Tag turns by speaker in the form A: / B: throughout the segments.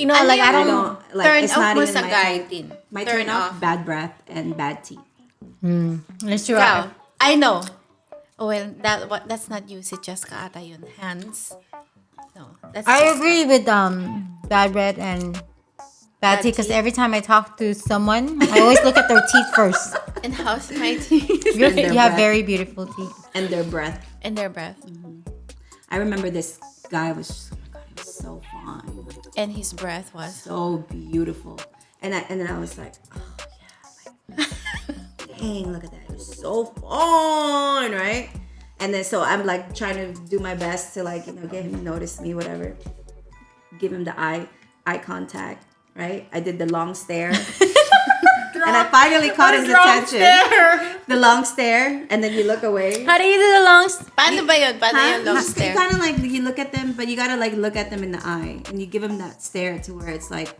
A: You know,
B: Ano
A: like I don't.
C: don't- like,
B: turn
C: it's
B: off
C: not
B: mo
C: even
B: sa
C: my
B: guy
C: My
B: turn, off.
C: bad breath and bad teeth.
A: Let's try.
B: Ikaw, I know. Oh, well, that what that's not you. Si Jessica ata yun. Hands. No, that's
A: I agree with um bad breath and bad
B: Bad
A: teeth because every time I talk to someone, I always look at their teeth first.
B: And how's my teeth?
A: You
C: And their
A: have very beautiful teeth.
C: And their breath.
B: and their breath.
C: I remember this guy was, so fine.
B: And his breath was.
C: so beautiful. And I, and then I was like, oh yeah, like, dang, look at that, it was so fun, right? And then so I'm like trying to do my best to like you know get him to notice me, whatever. Give him the eye eye contact, right? I did the long stare. and I finally caught his attention. The long stare, and then you look away.
A: How do you do the long? s-
B: Paano ba yun? Paano
C: Huh?
B: yung long
C: You
B: stare?
C: kind of like you look at them, but you gotta like look at them in the eye, and you give them that stare to where it's like,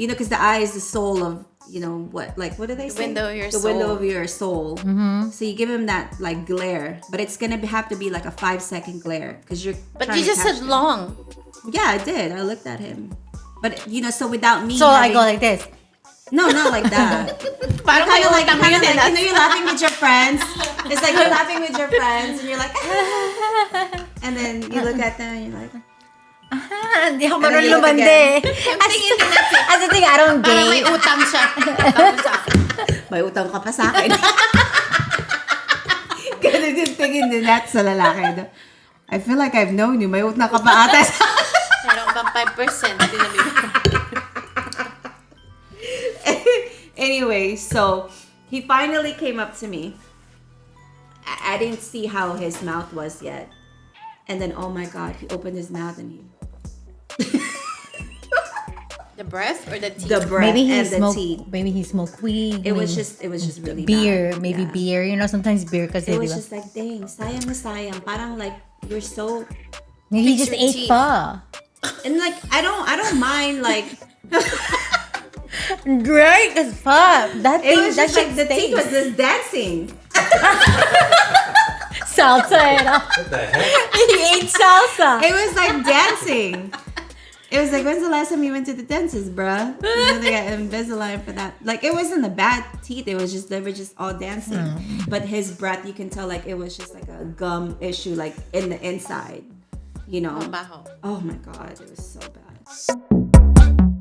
C: you know, because the eye is the soul of you know what, like what do they say?
B: window of your
C: the window
B: soul.
C: of your soul. Mm-hmm. So you give him that like glare, but it's gonna have to be like a five second glare because you're.
B: But you just
C: catch
B: said
C: them.
B: long.
C: Yeah, I did. I looked at him, but you know, so without me.
A: So I go like this.
C: No, not like that.
B: Parang
C: kind of like,
B: utang
C: kind of like, you know, you're laughing with your friends. It's like you're laughing with your friends, and you're like, and then you look at them and you're like,
A: Ah, Hindi ako
C: then
A: marunong
C: you look
A: lumande.
B: Yung tingin din natin.
A: As the thing, I don't
B: Parang may utang siya. Sa
C: may utang ka pa sa akin. Ganun yung tingin din natin sa lalaki. I feel like I've known you. May utang ka pa ata sa
B: Meron bang 5%? Hindi na
C: anyway, so he finally came up to me. I, I didn't see how his mouth was yet. And then, oh my God, he opened his mouth and he,
B: The breath or the teeth?
C: the breath
A: Maybe he
C: and the
A: smoked.
C: teeth.
A: Maybe he smoked weed.
C: It was just, it was just really
A: beer.
C: bad.
A: Maybe
C: Yeah.
A: beer. You know, sometimes beer because
C: It
A: di
C: was
A: ba?
C: just like, dang, sayang na sayang. Parang like, you're so,
A: Maybe he just ate
B: teeth.
A: pa.
C: and like, I don't, I don't mind like,
A: Right as fuck. That
C: it
A: thing,
C: was
A: that
C: just like the teeth was just dancing.
A: salsa. You?
D: What the heck?
A: he ate salsa.
C: It was like dancing. It was like, when's the last time you went to the dentist, bruh? You know, they got Invisalign for that. Like, it wasn't the bad teeth. It was just, they were just all dancing. Mm. But his breath, you can tell, like, it was just like a gum issue, like, in the inside. You know? Oh my God, it was so bad.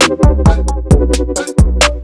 C: Thank you.